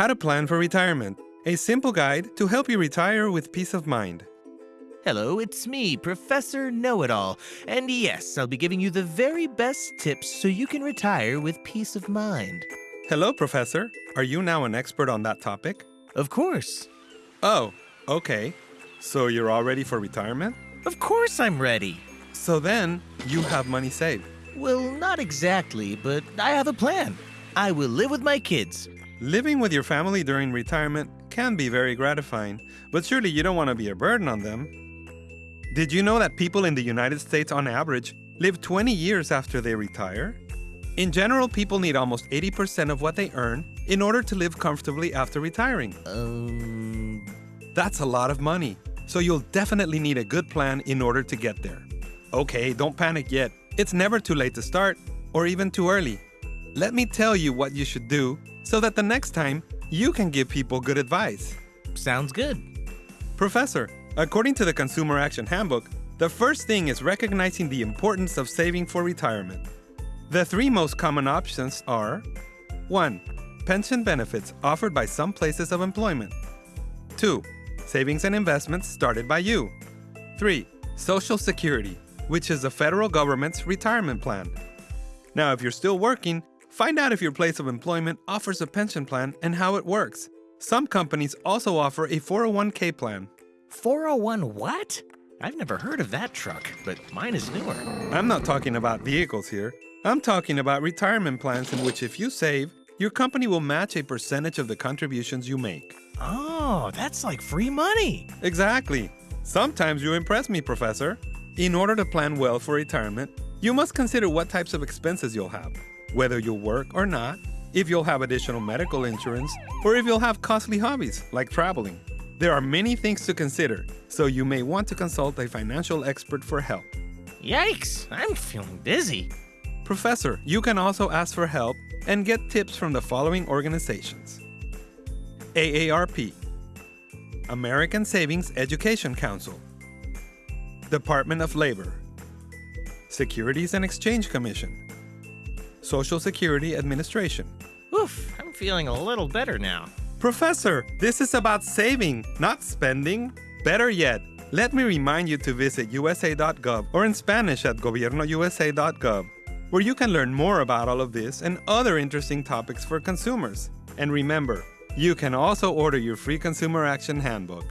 How to Plan for Retirement, a simple guide to help you retire with peace of mind. Hello, it's me, Professor Know It All. And yes, I'll be giving you the very best tips so you can retire with peace of mind. Hello, Professor. Are you now an expert on that topic? Of course. Oh, okay. So you're all ready for retirement? Of course I'm ready. So then, you have money saved. Well, not exactly, but I have a plan. I will live with my kids. Living with your family during retirement can be very gratifying, but surely you don't want to be a burden on them. Did you know that people in the United States, on average, live 20 years after they retire? In general, people need almost 80% of what they earn in order to live comfortably after retiring. Um. That's a lot of money, so you'll definitely need a good plan in order to get there. Okay, don't panic yet. It's never too late to start, or even too early. Let me tell you what you should do so that the next time you can give people good advice. Sounds good. Professor, according to the Consumer Action Handbook, the first thing is recognizing the importance of saving for retirement. The three most common options are 1. Pension benefits offered by some places of employment. 2. Savings and investments started by you. 3. Social Security, which is the federal government's retirement plan. Now, if you're still working, find out if your place of employment offers a pension plan and how it works. Some companies also offer a 401k plan. 401 what? I've never heard of that truck, but mine is newer. I'm not talking about vehicles here. I'm talking about retirement plans in which if you save, your company will match a percentage of the contributions you make. Oh, that's like free money. Exactly. Sometimes you impress me, Professor. In order to plan well for retirement, you must consider what types of expenses you'll have, whether you'll work or not, if you'll have additional medical insurance, or if you'll have costly hobbies like traveling. There are many things to consider, so you may want to consult a financial expert for help. Yikes, I'm feeling dizzy. Professor, you can also ask for help and get tips from the following organizations AARP, American Savings Education Council, Department of Labor, Securities and Exchange Commission, Social Security Administration. Oof, I'm feeling a little better now. Professor, this is about saving, not spending. Better yet, let me remind you to visit usa.gov or in Spanish at gobiernousa.gov, where you can learn more about all of this and other interesting topics for consumers. And remember, you can also order your free Consumer Action Handbook.